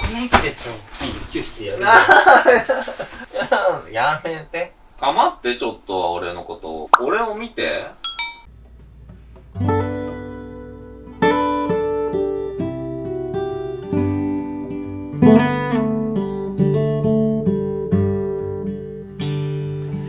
コメントでちょチューしてやる やめて。かまってちょっとは俺のことを。俺を見て。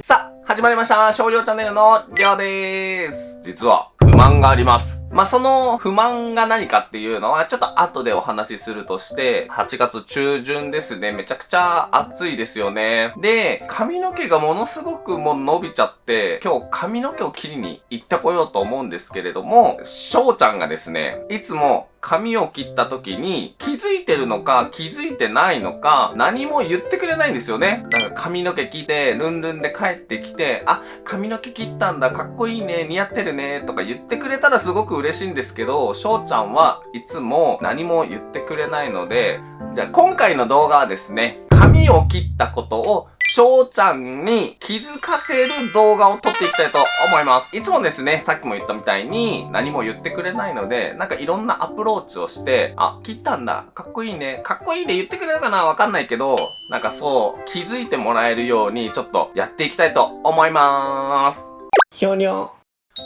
さあ、始まりました。少量チャンネルのりょうでーす。実は、不満があります。まあ、その不満が何かっていうのは、ちょっと後でお話しするとして、8月中旬ですね。めちゃくちゃ暑いですよね。で、髪の毛がものすごくもう伸びちゃって、今日髪の毛を切りに行ってこようと思うんですけれども、翔ちゃんがですね、いつも髪を切った時に気づいてるのか気づいてないのか何も言ってくれないんですよね。なんか髪の毛切ってルンルンで帰ってきて、あ、髪の毛切ったんだ、かっこいいね、似合ってるね、とか言ってくれたらすごく嬉しいんですけど、翔ちゃんはいつも何も言ってくれないので、じゃあ今回の動画はですね、髪を切ったことを翔ちゃんに気づかせる動画を撮っていきたいと思います。いつもですね、さっきも言ったみたいに何も言ってくれないので、なんかいろんなアプローチをして、あ、切ったんだ、かっこいいね、かっこいいね言ってくれるかな？わかんないけど、なんかそう、気づいてもらえるようにちょっとやっていきたいと思います。ひょにょ。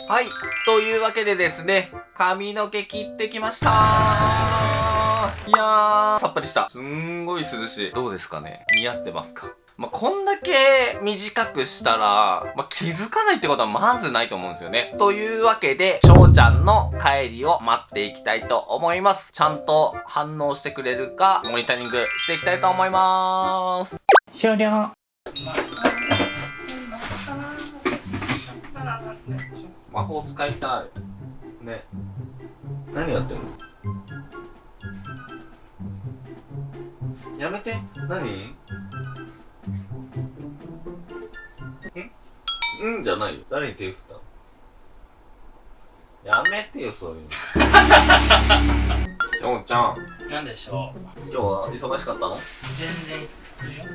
はい。というわけでですね、髪の毛切ってきましたいやー、さっぱりした。すんごい涼しい。どうですかね？似合ってますか？まあ、こんだけ短くしたら、まあ、気づかないってことはまずないと思うんですよね。というわけで、翔ちゃんの帰りを待っていきたいと思います。ちゃんと反応してくれるか、モニタリングしていきたいと思います。終了魔法使いたい。ね。何やってんの？やめて。何？んんじゃないよ。誰に手振ったの？やめてよ、そういうの。しょうちゃん、なんでしょう？今日は忙しかったの？全然普通よ。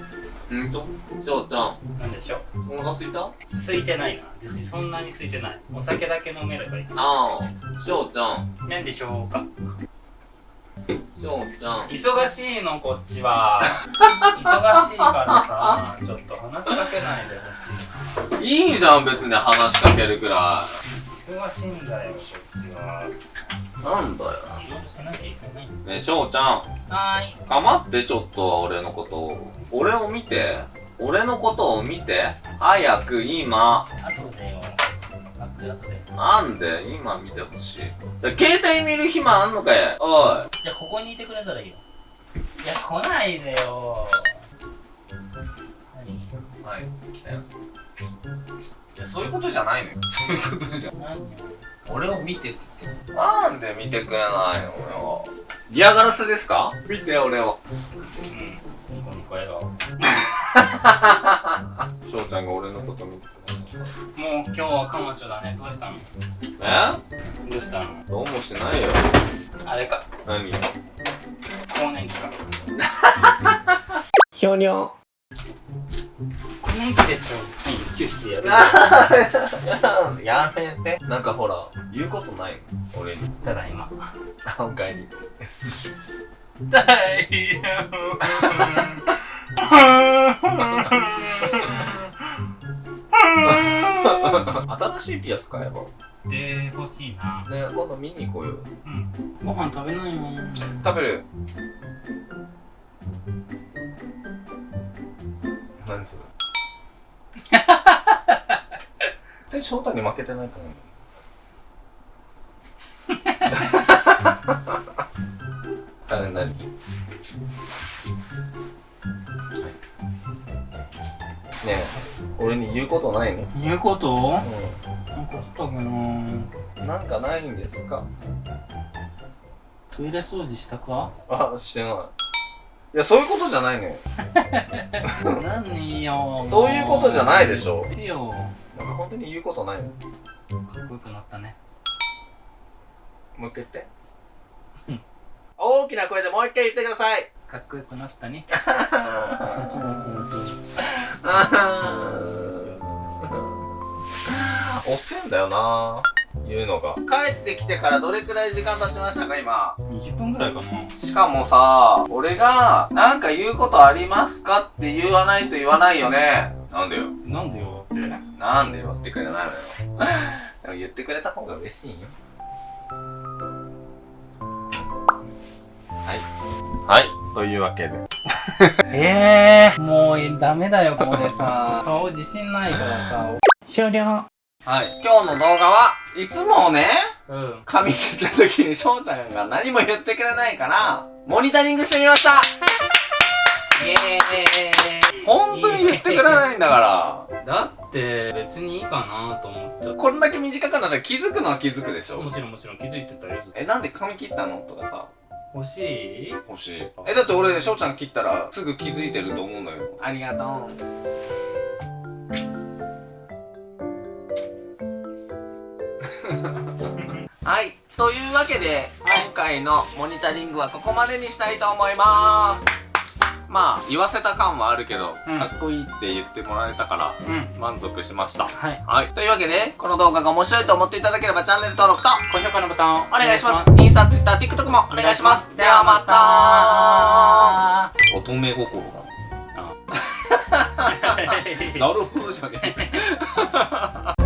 うんとしょうちゃん、なんでしょう？お腹すいた？空いてないな。別にそんなに空いてない。お酒だけ飲めればいい。ああ、しょうちゃん、なんでしょうか？しょうちゃん。忙しいのこっちは。忙しいからさちょっと話しかけないでほしい。いいじゃん、別に話しかけるくら忙しいんだよこっちは。いなんだよ。ねえ、しょうちゃん。はーい。かまってちょっとは俺のことを。俺を見て。俺のことを見て。早く今。後でよ後で後でなんで？今見てほしい。携帯見る暇あんのかい？おい。じゃあここにいてくれたらいいよ。いや来ないでよ。何？はい来たよ。いやそういうことじゃないのよ。そういうことじゃ。ん何？よ俺を見てって。言ってなんで見てくれないの俺を嫌がらせですか？見て俺を。うん。ニコニコ笑顔も翔ちゃんが俺のこと見てくれないう今日はカマチョだね。どうしたの？え？どうしたの？どうもしないよ。あれか。何？更年期か。ひょにょ更年期でちょ？チューしてやる。やめて。なんかほら言うことないの俺に。ただいまあおかえり大 新しいピアス買えば。で欲しいな。ね今度見に行こうよ。うん。ご飯食べないの食べる。何それえ翔太に負けてないと思う。あれ何？はいねえ。俺に言うことないの？言うこと？うなん。かあったかなんなんかないんですか？トイレ掃除したか？あしてない。いやそういうことじゃないのよ。何よそういうことじゃないでしょ。いいよ。なんか本当に言うことないの？かっこよくなったね。もう一回言って。うん。大きな声でもう一回言ってください。かっこよくなったね 遅いんだよな言うのが。帰ってきてからどれくらい時間経ちましたか、今？20分ぐらいかなしかもさ、俺が、なんか言うことありますかって言わないと言わないよね。なんでよ。なんでよってなんでよってくれないのよ。でも言ってくれた方が嬉しいよ。はい。はい。というわけで。え えー、もうダメだよこれさ 顔自信ないからさ。終了。はい。今日の動画はいつもね、うん。髪切った時に翔ちゃんが何も言ってくれないから、モニタリングしてみました。イエーイ。本当に言ってくれないんだから。だって別にいいかなと思っちゃっこれだけ短くなったら気づくのは気づくでしたょ。もちろんもちろん気づいてたよ。え、なんで髪切ったの？とかさ、欲しい？欲しい。え、だって俺、翔ちゃん切ったらすぐ気づいてると思うんだよ。ありがとう。はい。というわけで、はい今回のモニタリングはここまでにしたいと思います。まあ、言わせた感はあるけど、うんかっこいいって言ってもらえたから、うん満足しました。はいはい。というわけで、この動画が面白いと思っていただければチャンネル登録と、高評価のボタンをお願いします。インスタ、ツイッター、TikTok もお願いします。ではまた乙女心が。た なるほどじゃねえ。